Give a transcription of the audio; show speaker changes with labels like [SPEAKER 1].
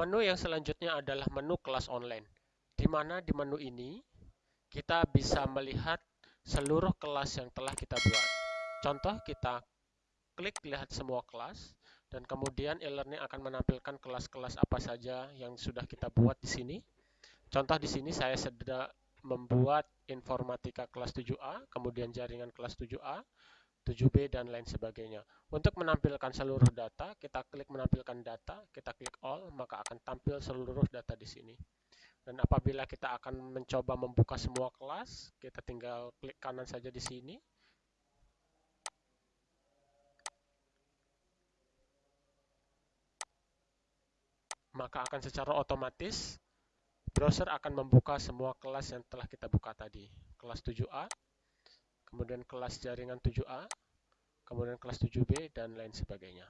[SPEAKER 1] Menu yang selanjutnya adalah menu kelas online, di mana di menu ini kita bisa melihat seluruh kelas yang telah kita buat. Contoh, kita klik lihat semua kelas, dan kemudian e-learning akan menampilkan kelas-kelas apa saja yang sudah kita buat di sini. Contoh di sini saya sedang membuat informatika kelas 7A, kemudian jaringan kelas 7A, 7B, dan lain sebagainya. Untuk menampilkan seluruh data, kita klik menampilkan data, kita klik all, maka akan tampil seluruh data di sini. Dan apabila kita akan mencoba membuka semua kelas, kita tinggal klik kanan saja di sini. Maka akan secara otomatis browser akan membuka semua kelas yang telah kita buka tadi. Kelas 7A, kemudian kelas jaringan 7A, kemudian kelas 7B, dan lain sebagainya.